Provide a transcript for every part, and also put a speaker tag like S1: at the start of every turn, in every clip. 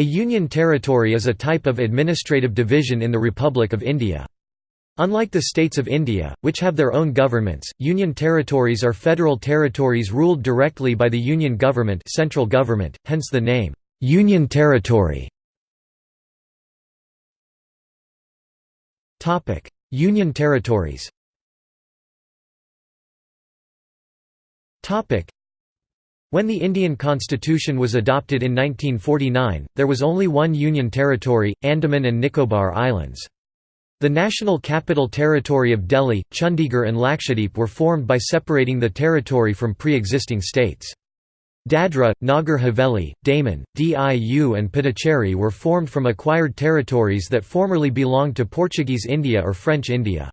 S1: A union territory is a type of administrative division in the Republic of India. Unlike the states of India, which have their own governments, union territories are federal territories ruled directly by the union government, central government, hence the name union territory. Union territories. When the Indian Constitution was adopted in 1949, there was only one union territory, Andaman and Nicobar Islands. The National Capital Territory of Delhi, Chandigarh and Lakshadweep were formed by separating the territory from pre-existing states. Dadra, Nagar Haveli, Daman, Diu and Puducherry were formed from acquired territories that formerly belonged to Portuguese India or French India.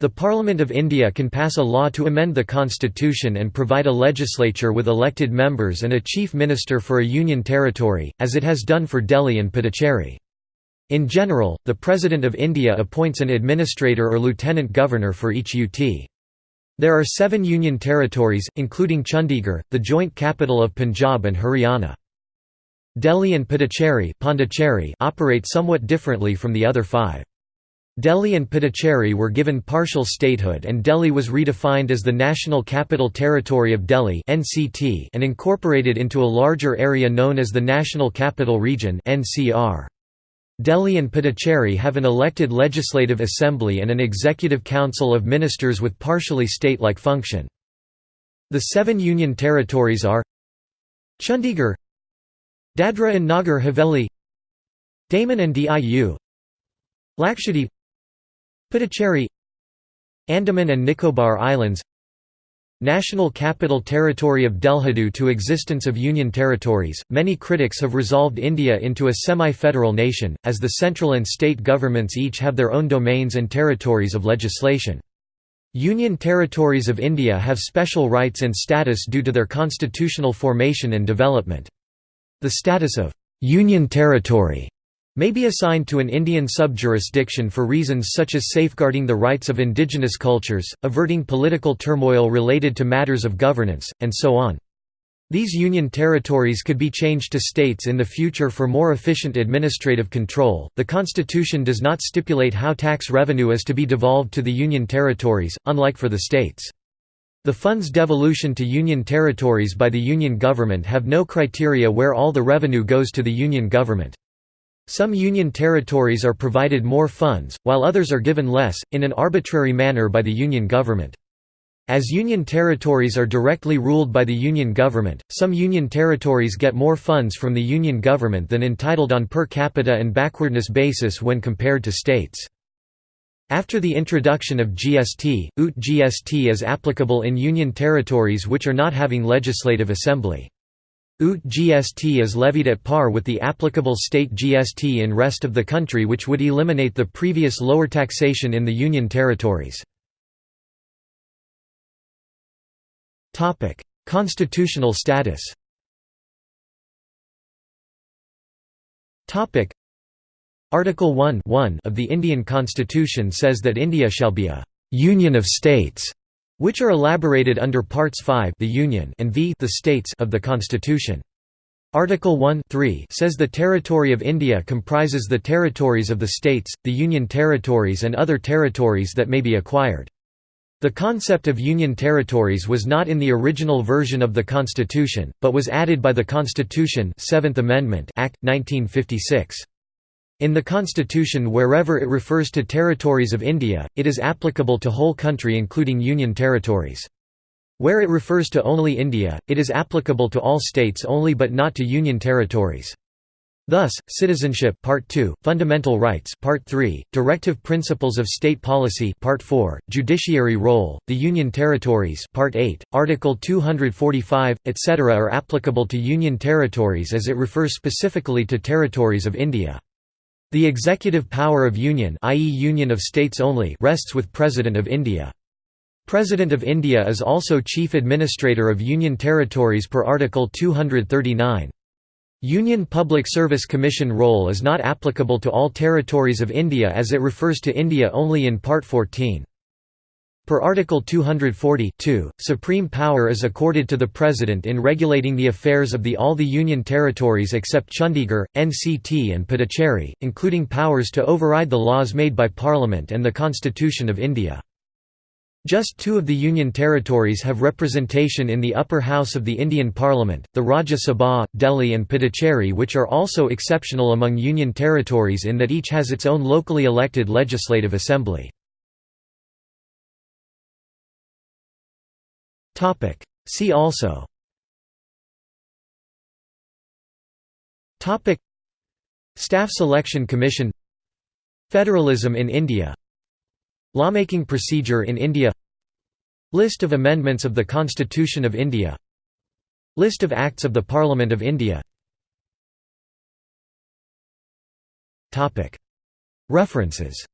S1: The Parliament of India can pass a law to amend the constitution and provide a legislature with elected members and a chief minister for a union territory, as it has done for Delhi and Puducherry. In general, the President of India appoints an administrator or lieutenant governor for each UT. There are seven union territories, including Chandigarh, the joint capital of Punjab and Haryana. Delhi and Puducherry operate somewhat differently from the other five. Delhi and Puducherry were given partial statehood and Delhi was redefined as the National Capital Territory of Delhi and incorporated into a larger area known as the National Capital Region. Delhi and Puducherry have an elected legislative assembly and an executive council of ministers with partially state-like function. The seven union territories are Chandigarh Dadra and Nagar Haveli Daman and Diu Lakshadweep Puducherry Andaman and Nicobar Islands National Capital Territory of Delhi Due to existence of union territories, many critics have resolved India into a semi-federal nation, as the central and state governments each have their own domains and territories of legislation. Union territories of India have special rights and status due to their constitutional formation and development. The status of «union territory» may be assigned to an Indian sub-jurisdiction for reasons such as safeguarding the rights of indigenous cultures, averting political turmoil related to matters of governance, and so on. These union territories could be changed to states in the future for more efficient administrative control. The Constitution does not stipulate how tax revenue is to be devolved to the union territories, unlike for the states. The funds devolution to union territories by the union government have no criteria where all the revenue goes to the union government. Some Union territories are provided more funds, while others are given less, in an arbitrary manner by the Union government. As Union territories are directly ruled by the Union government, some Union territories get more funds from the Union government than entitled on per capita and backwardness basis when compared to states. After the introduction of GST, UT GST is applicable in Union territories which are not having legislative assembly. UT GST is levied at par with the applicable state GST in rest of the country which would eliminate the previous lower taxation in the Union territories. Constitutional status Article 1 of the Indian Constitution says that India shall be a «union of states» which are elaborated under Parts 5 the Union and v the States of the Constitution. Article 1 says the territory of India comprises the territories of the states, the Union territories and other territories that may be acquired. The concept of Union territories was not in the original version of the Constitution, but was added by the Constitution Seventh Amendment Act, 1956. In the constitution wherever it refers to territories of India, it is applicable to whole country including union territories. Where it refers to only India, it is applicable to all states only but not to union territories. Thus, Citizenship Part 2, Fundamental Rights Part 3, Directive Principles of State Policy Part 4, Judiciary Role, the Union Territories Part 8, Article 245, etc. are applicable to Union territories as it refers specifically to territories of India. The executive power of Union i.e. Union of States only rests with President of India. President of India is also Chief Administrator of Union Territories per Article 239. Union Public Service Commission role is not applicable to all territories of India as it refers to India only in Part 14. Per Article 240 supreme power is accorded to the President in regulating the affairs of the all the Union territories except Chandigarh, NCT and Puducherry, including powers to override the laws made by Parliament and the Constitution of India. Just two of the Union territories have representation in the upper house of the Indian Parliament, the Rajya Sabha, Delhi and Puducherry which are also exceptional among Union territories in that each has its own locally elected legislative assembly. See also. Staff Selection Commission. Federalism in India. Lawmaking procedure in India. List of amendments of the Constitution of India. List of Acts of the Parliament of India. References